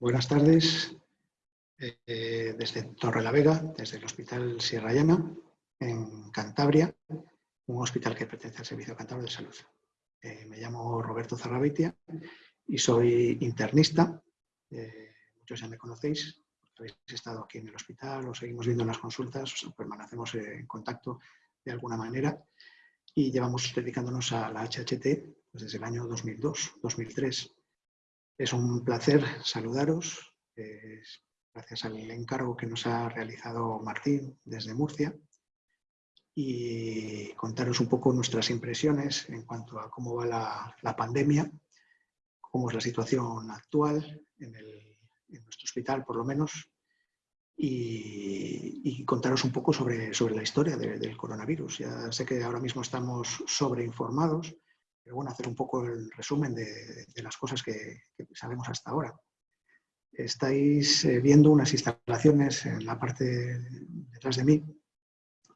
Buenas tardes eh, desde Torre la Vega, desde el Hospital Sierra Llana, en Cantabria, un hospital que pertenece al Servicio Cantabria de Salud. Eh, me llamo Roberto Zarrabitia y soy internista. Eh, muchos ya me conocéis, habéis estado aquí en el hospital, os seguimos viendo en las consultas, permanecemos en contacto de alguna manera y llevamos dedicándonos a la HHT desde el año 2002, 2003. Es un placer saludaros, gracias al encargo que nos ha realizado Martín desde Murcia y contaros un poco nuestras impresiones en cuanto a cómo va la, pandemia, cómo es la situación actual en, nuestro hospital por lo menos y, contaros un poco sobre, la historia del coronavirus. Ya sé que ahora mismo estamos sobreinformados, pero bueno, hacer un poco el resumen de, las cosas que, sabemos hasta ahora. Estáis eh, viendo unas instalaciones en la parte detrás de mí,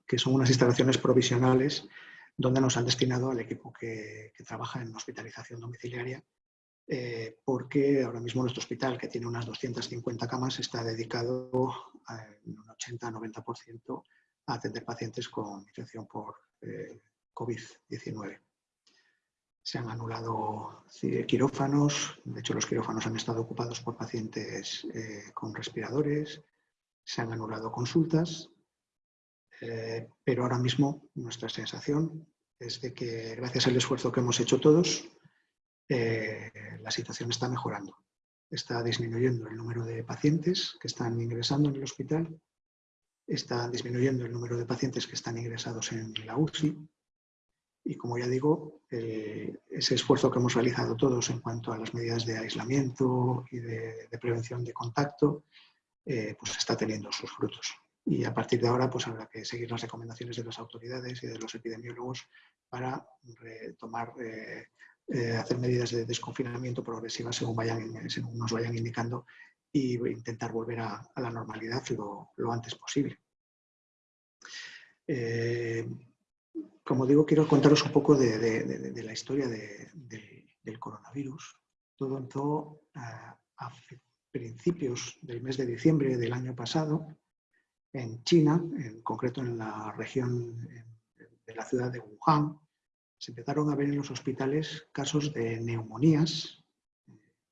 que son unas instalaciones provisionales donde nos han destinado al equipo que, trabaja en hospitalización domiciliaria, eh, porque ahora mismo nuestro hospital, que tiene unas 250 camas, está dedicado en un 80-90% a atender pacientes con infección por eh, COVID-19 se han anulado quirófanos, de hecho los quirófanos han estado ocupados por pacientes eh, con respiradores, se han anulado consultas, eh, pero ahora mismo nuestra sensación es de que gracias al esfuerzo que hemos hecho todos, eh, la situación está mejorando. Está disminuyendo el número de pacientes que están ingresando en el hospital, está disminuyendo el número de pacientes que están ingresados en la UCI, y como ya digo, ese esfuerzo que hemos realizado todos en cuanto a las medidas de aislamiento y de, prevención de contacto, eh, pues está teniendo sus frutos. Y a partir de ahora pues habrá que seguir las recomendaciones de las autoridades y de los epidemiólogos para tomar, eh, eh, hacer medidas de desconfinamiento progresivas según, vayan, nos vayan indicando e intentar volver a, la normalidad lo antes posible como digo, quiero contaros un poco de, la historia del coronavirus. Todo empezó a, principios del mes de diciembre del año pasado en China, en concreto en la región de la ciudad de Wuhan. Se empezaron a ver en los hospitales casos de neumonías,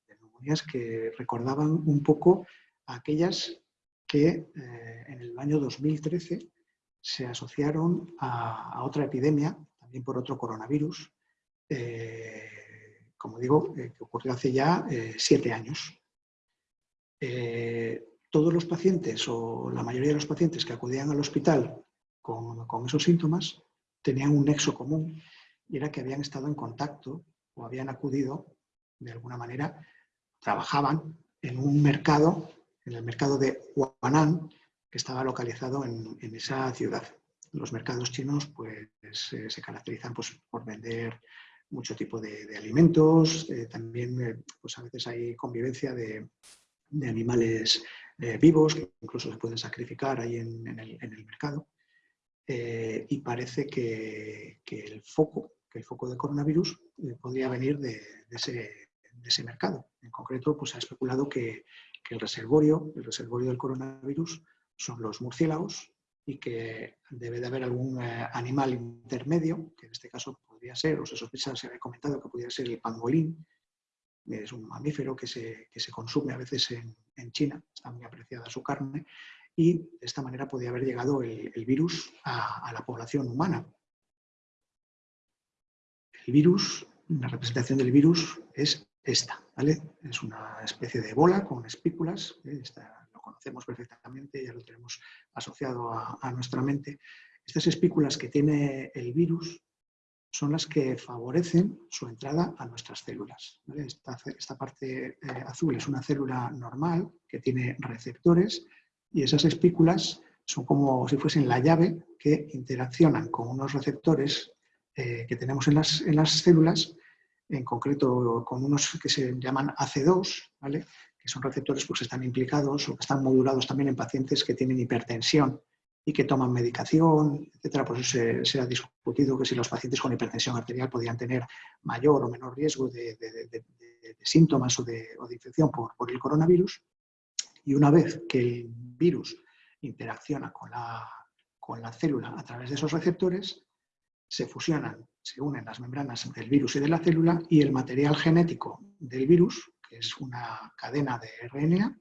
neumonías que recordaban un poco a aquellas que eh, en el año 2013 se asociaron a, otra epidemia, también por otro coronavirus, eh, como digo, eh, que ocurrió hace ya eh, siete años. todos los pacientes, o la mayoría de los pacientes que acudían al hospital con, con esos síntomas, tenían un nexo común y era que habían estado en contacto o habían acudido, de alguna manera, trabajaban en un mercado, en el mercado de Huanan, que estaba localizado en, esa ciudad. Los mercados chinos pues, eh, se caracterizan pues, por vender mucho tipo de, alimentos, eh, también eh, pues, a veces hay convivencia de, animales vivos que incluso se pueden sacrificar ahí en, el, mercado. y parece que, el foco, que el foco de coronavirus podría venir de, ese, mercado. En concreto, pues, ha especulado que, que el reservorio, el reservorio del coronavirus, son los murciélagos y que debe de haber algún eh, animal intermedio, que en este caso podría ser, o se sospecha, se había comentado que podría ser el pangolín, es un mamífero que se, que se consume a veces en, China, está muy apreciada su carne, y de esta manera podría haber llegado el, virus a, a, la población humana. El virus, la representación del virus es esta, ¿vale? Es una especie de bola con espículas, ¿eh? Conocemos perfectamente, ya lo tenemos asociado a, nuestra mente. Estas espículas que tiene el virus son las que favorecen su entrada a nuestras células. Esta, parte eh, azul es una célula normal que tiene receptores y esas espículas son como si fuesen la llave que interaccionan con unos receptores eh, que tenemos en las, en las, células, en concreto con unos que se llaman AC2, ¿vale? Que son receptores pues, que están implicados o que están modulados también en pacientes que tienen hipertensión y que toman medicación, etcétera. Por eso se, ha discutido que si los pacientes con hipertensión arterial podían tener mayor o menor riesgo de, síntomas o de, infección por, el coronavirus. Y una vez que el virus interacciona con la célula a través de esos receptores, se fusionan, se unen las membranas del virus y de la célula y el material genético del virus, es una cadena de RNA,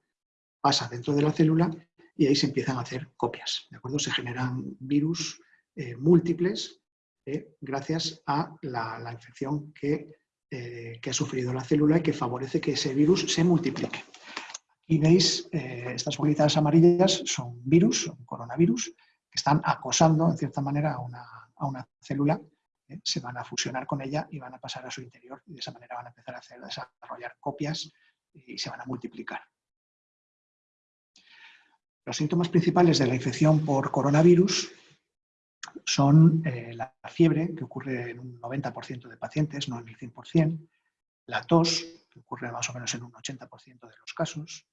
pasa dentro de la célula y ahí se empiezan a hacer copias. ¿de acuerdo? Se generan virus eh, múltiples eh, gracias a la, infección que, eh, que, ha sufrido la célula y que favorece que ese virus se multiplique. Aquí veis, estas bolitas amarillas son virus, son coronavirus, que están acosando, en cierta manera, a una, célula, ¿eh? se van a fusionar con ella y van a pasar a su interior y de esa manera van a empezar a, desarrollar copias y se van a multiplicar. Los síntomas principales de la infección por coronavirus son eh, la fiebre, que ocurre en un 90% de pacientes, no en el 100%, la tos, que ocurre más o menos en un 80% de los casos,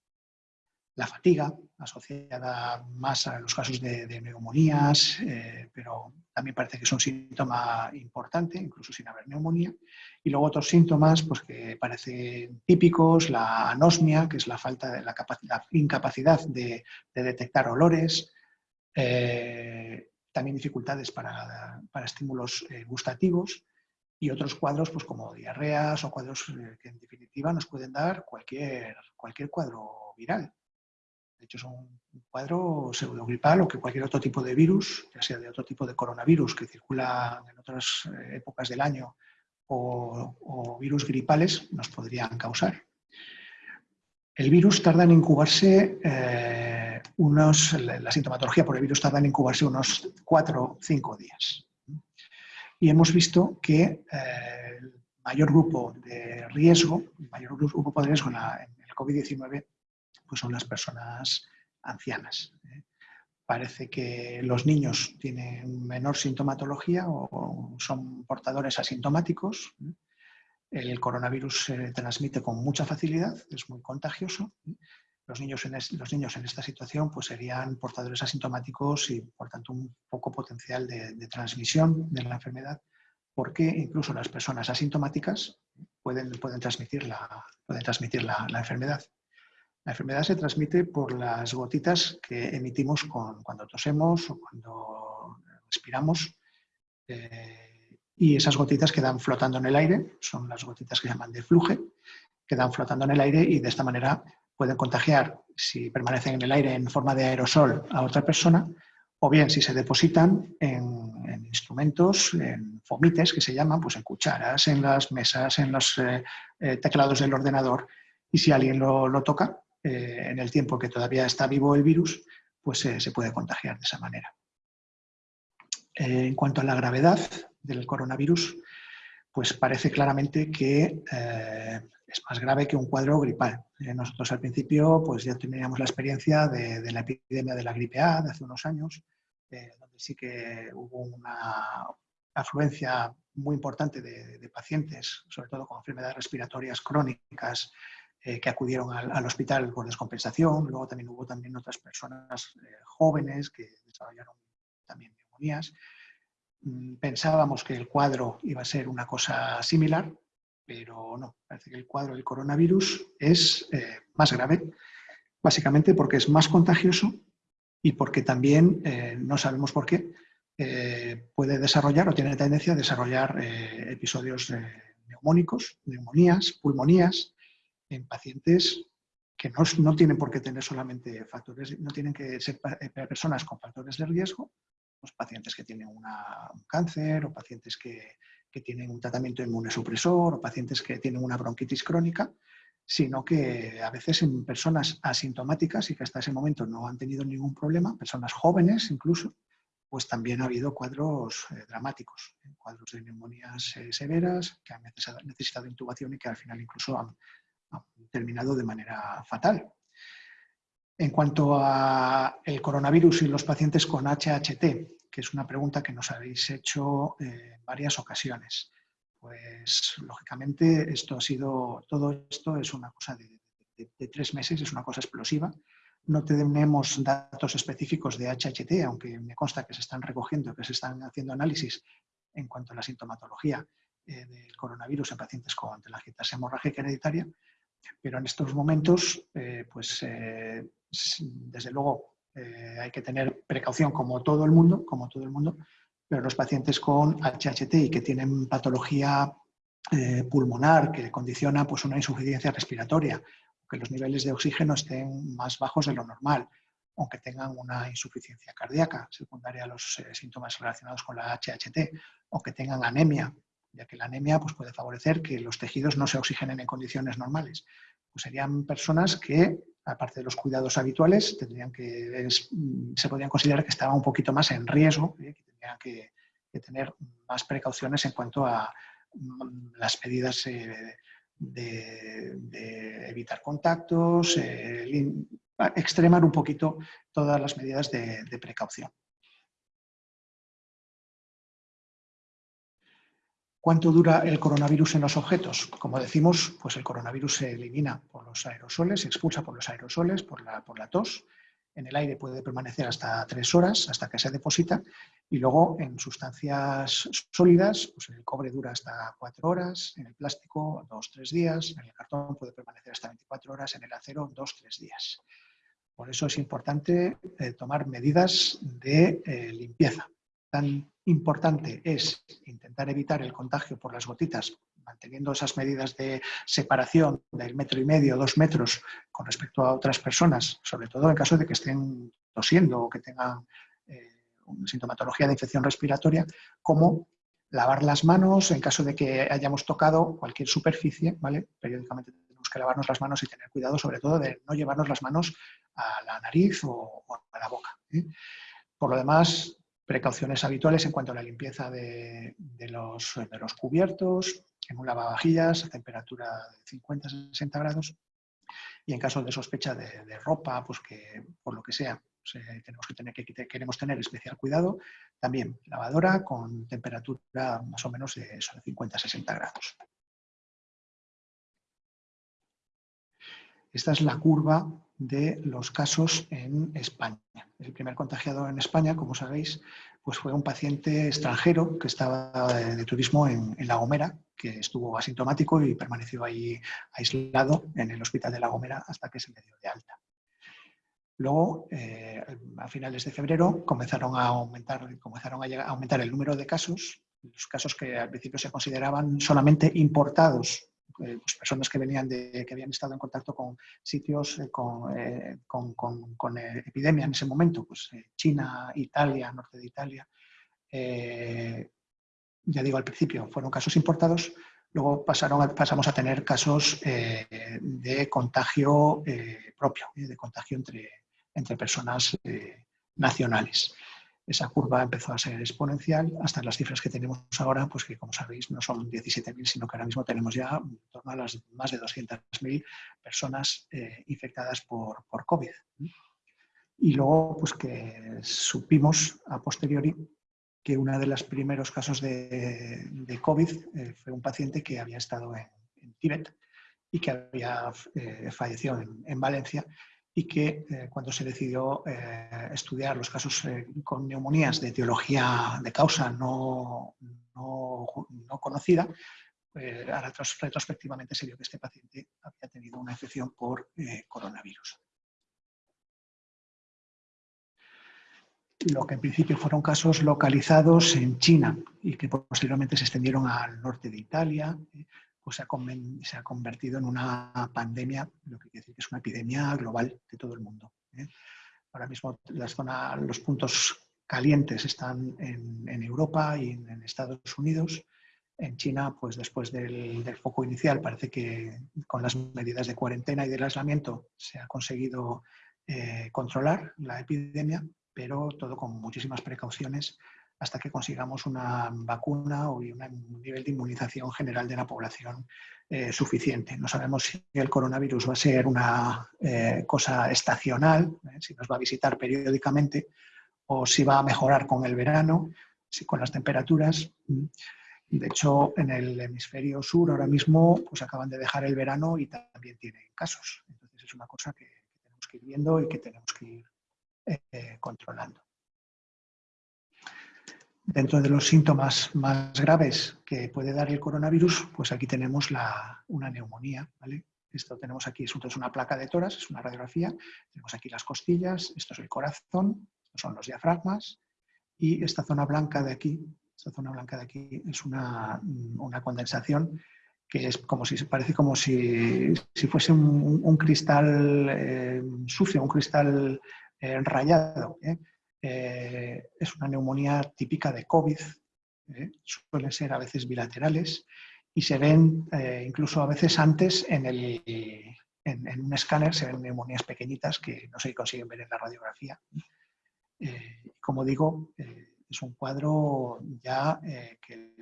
la fatiga, asociada más a los casos de, neumonías, eh, pero también parece que es un síntoma importante, incluso sin haber neumonía. Y luego otros síntomas pues, que parecen típicos, la anosmia, que es la falta de la, incapacidad de, detectar olores, eh, también dificultades para, estímulos eh, gustativos y otros cuadros pues, como diarreas o cuadros que en definitiva nos pueden dar cualquier, cualquier cuadro viral. De hecho, es un cuadro pseudogripal o que cualquier otro tipo de virus, ya sea de otro tipo de coronavirus que circula en otras eh, épocas del año o, virus gripales, nos podrían causar. El virus tarda en incubarse eh, unos, la sintomatología por el virus tarda en incubarse unos 4 o 5 días. Y hemos visto que eh, el mayor grupo de riesgo, el mayor grupo de riesgo en, en el COVID-19 pues son las personas ancianas. ¿eh? Parece que los niños tienen menor sintomatología o son portadores asintomáticos. ¿eh? El coronavirus se transmite con mucha facilidad, es muy contagioso. ¿eh? Los niños, en los niños en esta situación pues serían portadores asintomáticos y, por tanto, un poco potencial de, transmisión de la enfermedad, porque incluso las personas asintomáticas pueden, pueden transmitir, la, pueden transmitir la enfermedad. La enfermedad se transmite por las gotitas que emitimos cuando tosemos o cuando respiramos. Eh, y esas gotitas quedan flotando en el aire, son las gotitas que llaman de fluje, quedan flotando en el aire y de esta manera pueden contagiar, si permanecen en el aire en forma de aerosol, a otra persona, o bien si se depositan en, instrumentos, en fomites que se llaman, pues en cucharas, en las mesas, en los eh, eh, teclados del ordenador, y si alguien lo toca, eh, en el tiempo que todavía está vivo el virus, pues eh, se puede contagiar de esa manera. Eh, en cuanto a la gravedad del coronavirus, pues parece claramente que es más grave que un cuadro gripal. nosotros al principio pues ya teníamos la experiencia de, la epidemia de la gripe A de hace unos años, donde sí que hubo una afluencia muy importante de, pacientes, sobre todo con enfermedades respiratorias crónicas, eh, que acudieron al, hospital por descompensación. Luego también hubo también otras personas eh, jóvenes que desarrollaron también neumonías. Mm, pensábamos que el cuadro iba a ser una cosa similar, pero no. Parece que el cuadro del coronavirus es eh, más grave, básicamente porque es más contagioso y porque también, no sabemos por qué, puede desarrollar o tiene tendencia a desarrollar episodios neumónicos, neumonías, pulmonías, en pacientes que no, tienen por qué tener solamente factores, no tienen que ser eh, personas con factores de riesgo, los pacientes que tienen un cáncer o pacientes que, tienen un tratamiento inmunosupresor o pacientes que tienen una bronquitis crónica, sino que a veces en personas asintomáticas y que hasta ese momento no han tenido ningún problema, personas jóvenes incluso, pues también ha habido cuadros eh, dramáticos, ¿eh? cuadros de neumonías severas que han necesitado intubación y que al final incluso han, terminado de manera fatal. En cuanto a el coronavirus y los pacientes con HHT, que es una pregunta que nos habéis hecho en varias ocasiones, pues lógicamente esto ha sido, todo esto es una cosa de, tres meses, es una cosa explosiva. No tenemos datos específicos de HHT, aunque me consta que se están recogiendo, que se están haciendo análisis en cuanto a la sintomatología del coronavirus en pacientes con telangiectasia hemorrágica hereditaria, pero en estos momentos, pues desde luego hay que tener precaución como todo el mundo, como todo el mundo, pero los pacientes con HHT y que tienen patología eh, pulmonar que condiciona pues, una insuficiencia respiratoria, que los niveles de oxígeno estén más bajos de lo normal, aunque tengan una insuficiencia cardíaca secundaria a los eh, síntomas relacionados con la HHT, o que tengan anemia, ya que la anemia pues, puede favorecer que los tejidos no se oxigenen en condiciones normales. Pues serían personas que, aparte de los cuidados habituales, tendrían que, se podrían considerar que estaban un poquito más en riesgo, ¿eh? que, tener más precauciones en cuanto a mm, las medidas eh, de, evitar contactos, eh, extremar un poquito todas las medidas de, precaución. ¿Cuánto dura el coronavirus en los objetos? Como decimos, pues el coronavirus se elimina por los aerosoles, se expulsa por los aerosoles, por la, por la tos, en el aire puede permanecer hasta tres horas, hasta que se deposita, y luego en sustancias sólidas, pues el cobre dura hasta cuatro horas, en el plástico dos, tres días, en el cartón puede permanecer hasta 24 horas, en el acero dos, tres días. Por eso es importante eh, tomar medidas de eh, limpieza. Tan importante es intentar evitar el contagio por las gotitas manteniendo esas medidas de separación del metro y medio, dos metros con respecto a otras personas, sobre todo en caso de que estén tosiendo o que tengan eh, una sintomatología de infección respiratoria, como lavar las manos en caso de que hayamos tocado cualquier superficie, ¿vale? Periódicamente tenemos que lavarnos las manos y tener cuidado sobre todo de no llevarnos las manos a la nariz o, a la boca. ¿eh? Por lo demás, precauciones habituales en cuanto a la limpieza de, los, de los cubiertos, en un lavavajillas a temperatura de 50-60 grados y en caso de sospecha de, ropa, pues que por lo que sea tenemos que tener, que, queremos tener especial cuidado, también lavadora con temperatura más o menos de, de 50-60 grados. Esta es la curva de los casos en España. El primer contagiado en España, como sabéis, pues fue un paciente extranjero que estaba de, turismo en, La Gomera, que estuvo asintomático y permaneció ahí aislado en el hospital de La Gomera hasta que se le dio de alta. Luego, eh, a finales de febrero, comenzaron a aumentar, comenzaron a, aumentar el número de casos, los casos que al principio se consideraban solamente importados pues personas que venían de, que habían estado en contacto con sitios eh, con, eh, con, con, epidemia en ese momento, pues China, Italia, norte de Italia. ya digo, al principio fueron casos importados, luego pasaron pasamos a tener casos de contagio propio, de contagio entre, entre personas nacionales esa curva empezó a ser exponencial hasta las cifras que tenemos ahora, pues que como sabéis no son 17.000, sino que ahora mismo tenemos ya en torno a las más de 200.000 personas eh, infectadas por, por, COVID. Y luego, pues que supimos a posteriori que uno de los primeros casos de, COVID eh, fue un paciente que había estado en, Tíbet y que había eh, fallecido en, en Valencia y que eh, cuando se decidió eh, estudiar los casos eh, con neumonías de etiología de causa no, no, conocida, ahora retrospectivamente se vio que este paciente había tenido una infección por coronavirus. Lo que en principio fueron casos localizados en China y que posteriormente se extendieron al norte de Italia, se ha, convertido en una pandemia, lo que quiere decir que es una epidemia global de todo el mundo. ¿eh? Ahora mismo las los puntos calientes están en, Europa y en, Estados Unidos. En China, pues después del, foco inicial, parece que con las medidas de cuarentena y del aislamiento se ha conseguido eh, controlar la epidemia, pero todo con muchísimas precauciones hasta que consigamos una vacuna o un nivel de inmunización general de la población eh, suficiente. No sabemos si el coronavirus va a ser una eh, cosa estacional, eh, si nos va a visitar periódicamente o si va a mejorar con el verano, con las temperaturas. De hecho, en el hemisferio sur ahora mismo pues acaban de dejar el verano y también tienen casos. Entonces es una cosa que, tenemos que ir viendo y que tenemos que ir controlando. Dentro de los síntomas más graves que puede dar el coronavirus, pues aquí tenemos una neumonía. Esto tenemos aquí, esto es una placa de toras, es una radiografía. Tenemos aquí las costillas, esto es el corazón, son los diafragmas. Y esta zona blanca de aquí, esta zona blanca de aquí es una, condensación que es como si parece como si, fuese un, cristal eh, sucio, un cristal eh, rayado. ¿eh? Eh, es una neumonía típica de COVID, ¿eh? suelen ser a veces bilaterales y se ven eh, incluso a veces antes en, el, en, un escáner, se ven neumonías pequeñitas que no se consiguen ver en la radiografía. como digo, es un cuadro ya que,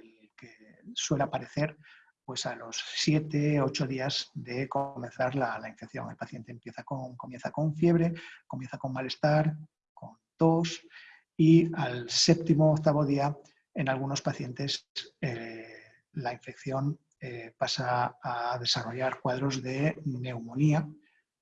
suele aparecer pues a los 7, 8 días de comenzar la, la, infección. El paciente empieza con, comienza con fiebre, comienza con malestar, y al séptimo octavo día en algunos pacientes eh, la infección eh, pasa a desarrollar cuadros de neumonía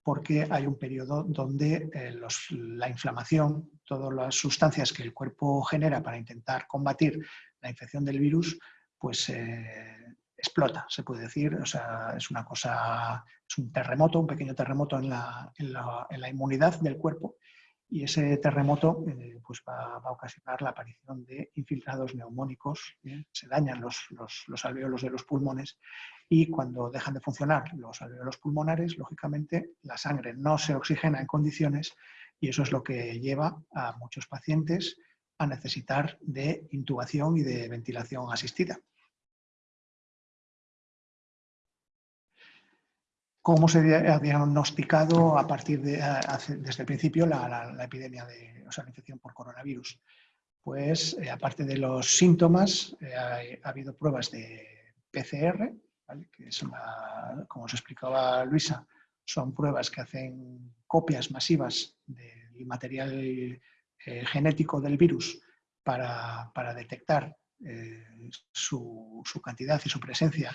porque hay un periodo donde eh, la inflamación, todas las sustancias que el cuerpo genera para intentar combatir la infección del virus, pues explota, se puede decir. O sea, es una cosa, es un terremoto, un pequeño terremoto en la, en la inmunidad del cuerpo y ese terremoto eh, pues va, a ocasionar la aparición de infiltrados neumónicos, ¿eh? se dañan los, los, alveolos de los pulmones y cuando dejan de funcionar los alveolos pulmonares, lógicamente la sangre no se oxigena en condiciones y eso es lo que lleva a muchos pacientes a necesitar de intubación y de ventilación asistida. Cómo se ha diagnosticado a partir de, desde el principio la, epidemia de, la infección por coronavirus. Pues eh, aparte de los síntomas, eh, ha, habido pruebas de PCR, que es como os explicaba Luisa, son pruebas que hacen copias masivas del material eh, genético del virus para, detectar su, cantidad y su presencia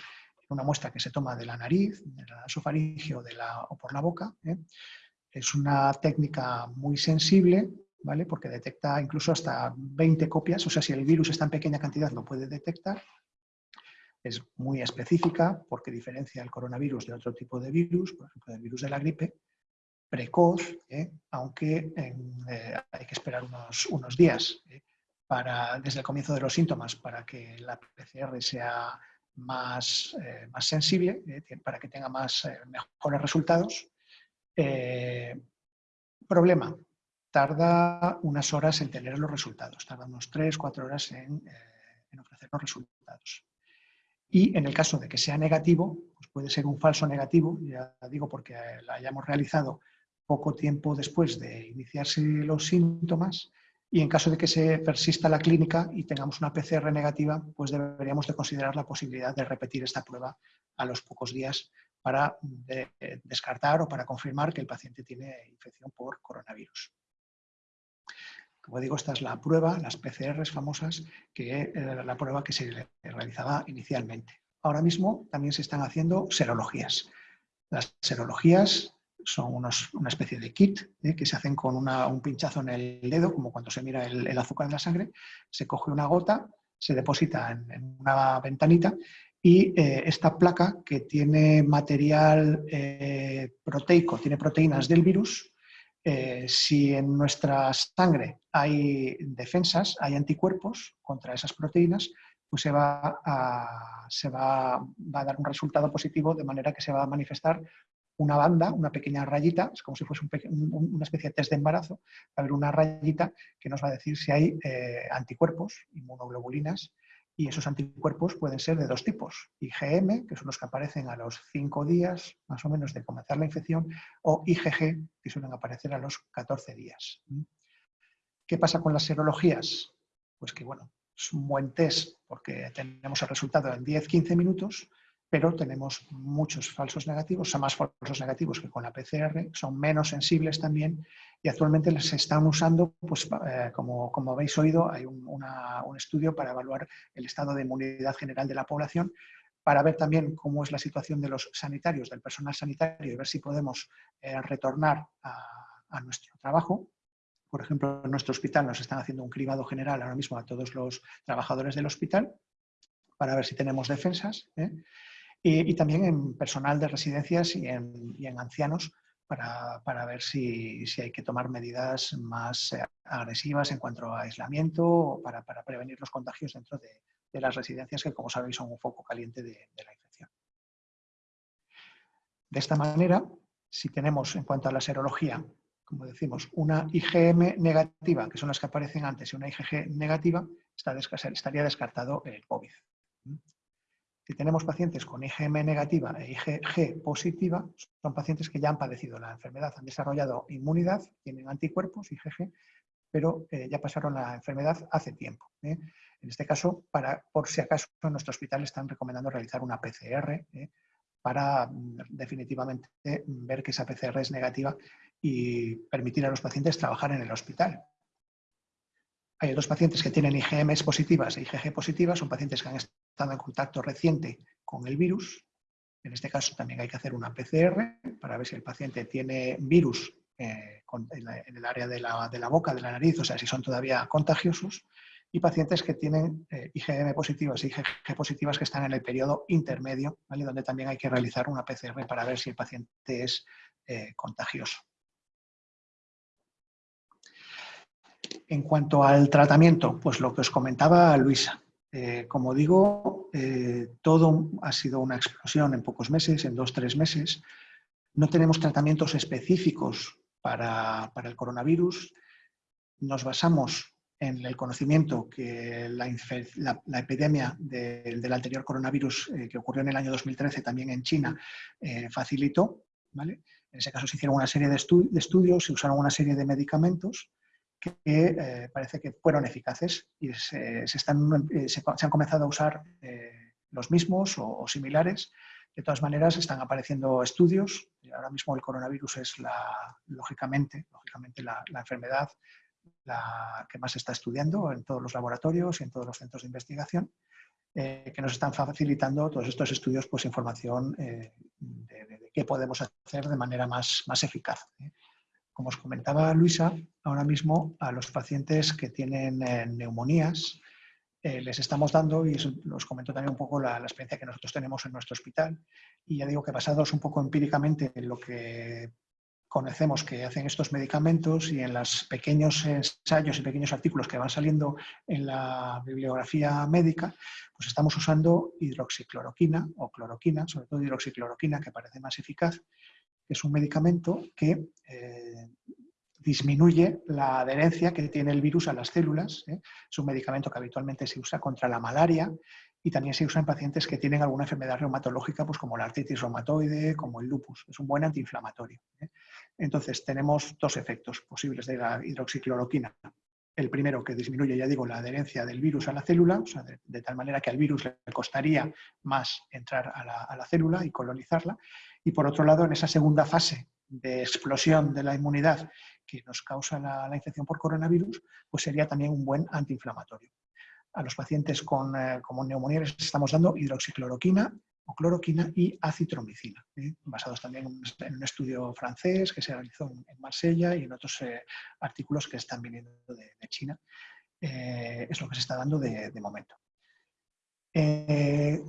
una muestra que se toma de la nariz, de la nasofaringe de o por la boca. ¿eh? Es una técnica muy sensible, ¿vale? porque detecta incluso hasta 20 copias, o sea, si el virus está en pequeña cantidad lo puede detectar. Es muy específica porque diferencia el coronavirus de otro tipo de virus, por ejemplo, del virus de la gripe, precoz, ¿eh? aunque eh, hay que esperar unos, unos días para, desde el comienzo de los síntomas para que la PCR sea más, eh, más sensible, eh, para que tenga más, eh, mejores resultados. problema, tarda unas horas en tener los resultados, tarda unos 3, 4 horas en, ofrecer los resultados. Y en el caso de que sea negativo, pues puede ser un falso negativo, ya digo porque la hayamos realizado poco tiempo después de iniciarse los síntomas, y en caso de que se persista la clínica y tengamos una PCR negativa, pues deberíamos de considerar la posibilidad de repetir esta prueba a los pocos días para descartar o para confirmar que el paciente tiene infección por coronavirus. Como digo, esta es la prueba, las PCRs famosas, que era la prueba que se realizaba inicialmente. Ahora mismo también se están haciendo serologías. Las serologías son una especie de kit ¿eh? que se hacen con un pinchazo en el dedo, como cuando se mira el, azúcar en la sangre, se coge una gota, se deposita en, una ventanita y eh, esta placa que tiene material eh, proteico, tiene proteínas del virus, si en nuestra sangre hay defensas, hay anticuerpos contra esas proteínas, pues se va se va, va a dar un resultado positivo de manera que se va a manifestar una banda, una pequeña rayita, es como si fuese una especie de test de embarazo, va a haber una rayita que nos va a decir si hay eh, anticuerpos, inmunoglobulinas, y esos anticuerpos pueden ser de dos tipos, IgM, que son los que aparecen a los 5 días más o menos de comenzar la infección, o IgG, que suelen aparecer a los 14 días. ¿Qué pasa con las serologías? Pues que bueno, es un buen test porque tenemos el resultado en 10-15 minutos, pero tenemos muchos falsos negativos, son más falsos negativos que con la PCR, son menos sensibles también y actualmente se están usando, pues, eh, como, como, habéis oído, hay un, estudio para evaluar el estado de inmunidad general de la población, para ver también cómo es la situación de los sanitarios, del personal sanitario y ver si podemos eh, retornar a, a nuestro trabajo Por ejemplo, en nuestro hospital nos están haciendo un cribado general ahora mismo a todos los trabajadores del hospital para ver si tenemos defensas. ¿eh? Y, también en personal de residencias y en, ancianos para, ver si, hay que tomar medidas más eh, agresivas en cuanto a aislamiento o para, prevenir los contagios dentro de, las residencias que, como sabéis, son un foco caliente de, la infección. De esta manera, si tenemos en cuanto a la serología, como decimos, una IgM negativa, que son las que aparecen antes, y una IgG negativa, estaría descartado el COVID. Si tenemos pacientes con IgM negativa e IgG positiva, son pacientes que ya han padecido la enfermedad, han desarrollado inmunidad, tienen anticuerpos, IgG, pero eh, ya pasaron la enfermedad hace tiempo. ¿eh? En este caso, para, por si acaso en nuestro hospital están recomendando realizar una PCR ¿eh? para mm, definitivamente ver que esa PCR es negativa y permitir a los pacientes trabajar en el hospital. Hay otros pacientes que tienen IgM positivas e IgG positivas, son pacientes que han estado en contacto reciente con el virus. En este caso también hay que hacer una PCR para ver si el paciente tiene virus eh, en, el área de la, boca, de la nariz, o sea, si son todavía contagiosos. Y pacientes que tienen eh, IgM positivas e IgG positivas que están en el periodo intermedio, donde también hay que realizar una PCR para ver si el paciente es eh, contagioso. En cuanto al tratamiento, pues lo que os comentaba Luisa. Eh, como digo, eh, todo ha sido una explosión en pocos meses, en dos, tres meses. No tenemos tratamientos específicos para, el coronavirus. Nos basamos en el conocimiento que la, epidemia del anterior coronavirus eh, que ocurrió en el año 2013 también en China facilitó. En ese caso se hicieron una serie de, de, estudios, se usaron una serie de medicamentos que eh, parece que fueron eficaces y se, están, eh, se, han comenzado a usar eh, los mismos o, similares. De todas maneras, están apareciendo estudios. Ahora mismo el coronavirus es, la, lógicamente, lógicamente la, enfermedad la que más se está estudiando en todos los laboratorios y en todos los centros de investigación, que nos están facilitando todos estos estudios pues, información de, de, qué podemos hacer de manera más, más eficaz. Como os comentaba Luisa, ahora mismo a los pacientes que tienen eh, neumonías eh, les estamos dando, y os los comento también un poco la, experiencia que nosotros tenemos en nuestro hospital, y ya digo que basados un poco empíricamente en lo que conocemos que hacen estos medicamentos y en los pequeños ensayos y pequeños artículos que van saliendo en la bibliografía médica, pues estamos usando hidroxicloroquina o cloroquina, sobre todo hidroxicloroquina, que parece más eficaz, es un medicamento que eh, disminuye la adherencia que tiene el virus a las células. ¿eh? Es un medicamento que habitualmente se usa contra la malaria y también se usa en pacientes que tienen alguna enfermedad reumatológica, pues como la artritis reumatoide, como el lupus. Es un buen antiinflamatorio. ¿eh? Entonces, tenemos dos efectos posibles de la hidroxicloroquina. El primero, que disminuye, ya digo, la adherencia del virus a la célula, de, tal manera que al virus le costaría más entrar a la célula y colonizarla. Y por otro lado, en esa segunda fase de explosión de la inmunidad que nos causa la, infección por coronavirus, pues sería también un buen antiinflamatorio. A los pacientes con, eh, como neumonía les estamos dando hidroxicloroquina o cloroquina y acitromicina, ¿eh? basados también en un estudio francés que se realizó en, Marsella y en otros eh, artículos que están viniendo de, China. es lo que se está dando de, de momento.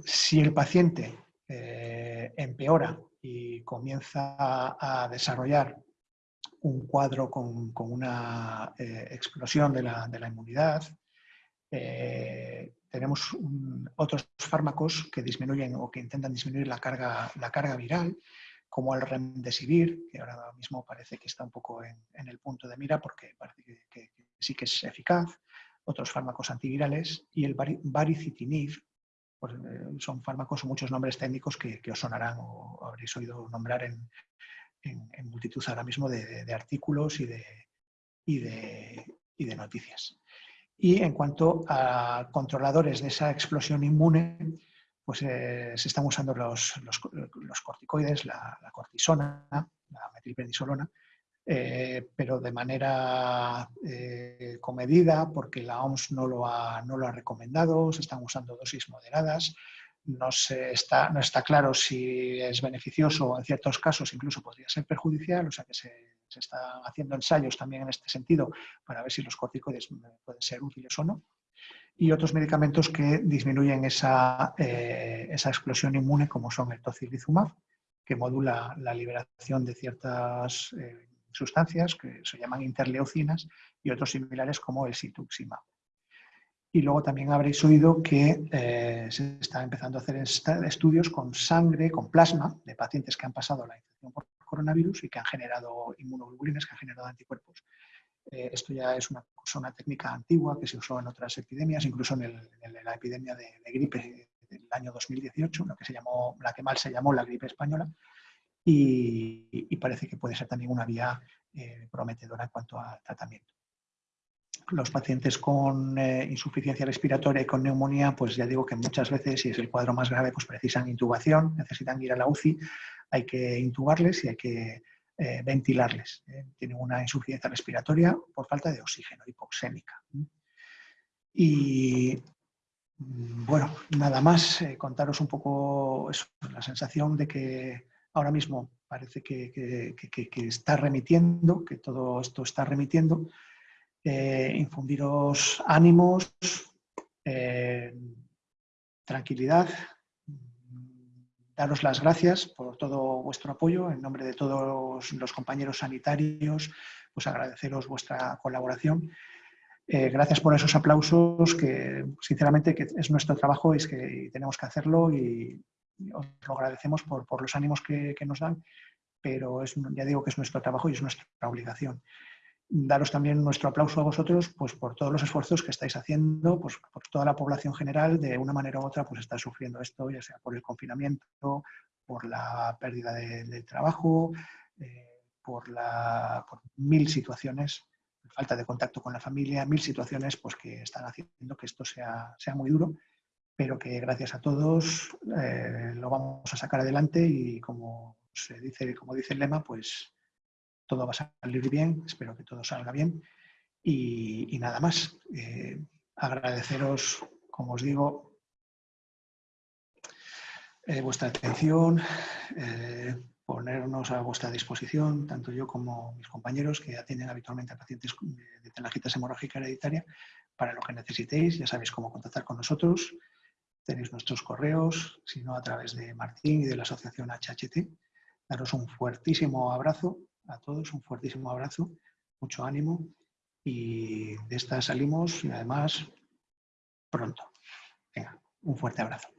si el paciente empeora y comienza a desarrollar un cuadro con, una eh, explosión de la, inmunidad. Eh, tenemos otros fármacos que disminuyen o que intentan disminuir la carga, la carga viral, como el remdesivir, que ahora mismo parece que está un poco en, el punto de mira porque parece que, sí que es eficaz, otros fármacos antivirales, y el baricitinib, pues, eh, son fármacos o muchos nombres técnicos que, os sonarán o habréis oído nombrar en, multitud ahora mismo de, artículos y de, y de, noticias. Y en cuanto a controladores de esa explosión inmune, pues eh, se están usando los, corticoides, la, la, cortisona, la metilprednisolona, eh, pero de manera eh, comedida, porque la OMS no lo, ha, no lo ha recomendado, se están usando dosis moderadas, no, se está, no está claro si es beneficioso en ciertos casos incluso podría ser perjudicial, o sea que se, se están haciendo ensayos también en este sentido para ver si los corticoides pueden ser útiles o no. Y otros medicamentos que disminuyen esa, eh, esa explosión inmune, como son el tocilizumab, que modula la liberación de ciertas eh, sustancias que se llaman interleucinas y otros similares como el situximab. Y luego también habréis oído que eh, se está empezando a hacer estudios con sangre, con plasma de pacientes que han pasado la infección por coronavirus y que han generado inmunoglobulinas, que han generado anticuerpos. Eh, esto ya es una, una, técnica antigua que se usó en otras epidemias, incluso en, la epidemia de, gripe del año 2018, lo que se llamó, la que mal se llamó la gripe española, y, parece que puede ser también una vía eh, prometedora en cuanto a tratamiento los pacientes con eh, insuficiencia respiratoria y con neumonía, pues ya digo que muchas veces, si es el cuadro más grave, pues precisan intubación, necesitan ir a la UCI, hay que intubarles y hay que eh, ventilarles. Tienen una insuficiencia respiratoria por falta de oxígeno, hipoxémica. Y mm, bueno, nada más, contaros un poco la sensación de que ahora mismo parece que está remitiendo, que todo esto está remitiendo, eh, infundiros ánimos, eh, tranquilidad, daros las gracias por todo vuestro apoyo en nombre de todos los compañeros sanitarios, pues agradeceros vuestra colaboración. Eh, gracias por esos aplausos que sinceramente que es nuestro trabajo y es que tenemos que hacerlo y os lo agradecemos por, los ánimos que, nos dan, pero es, ya digo que es nuestro trabajo y es nuestra obligación. Daros también nuestro aplauso a vosotros pues, por todos los esfuerzos que estáis haciendo, pues, por toda la población general, de una manera u otra, pues está sufriendo esto, ya sea por el confinamiento, por la pérdida de, trabajo, eh, por, la, mil situaciones, falta de contacto con la familia, mil situaciones pues, que están haciendo que esto sea, sea muy duro, pero que gracias a todos eh, lo vamos a sacar adelante y como se dice, como dice el lema, pues todo va a salir bien, espero que todo salga bien y, nada más. Eh, agradeceros, como os digo, eh, vuestra atención, ponernos a vuestra disposición, tanto yo como mis compañeros que atienden habitualmente a pacientes de telangitis hemorrágica hereditaria, para lo que necesitéis, ya sabéis cómo contactar con nosotros, tenéis nuestros correos, si no a través de Martín y de la asociación HHT. Daros un fuertísimo abrazo a todos un fuertísimo abrazo, mucho ánimo y de esta salimos y además pronto. Venga, un fuerte abrazo.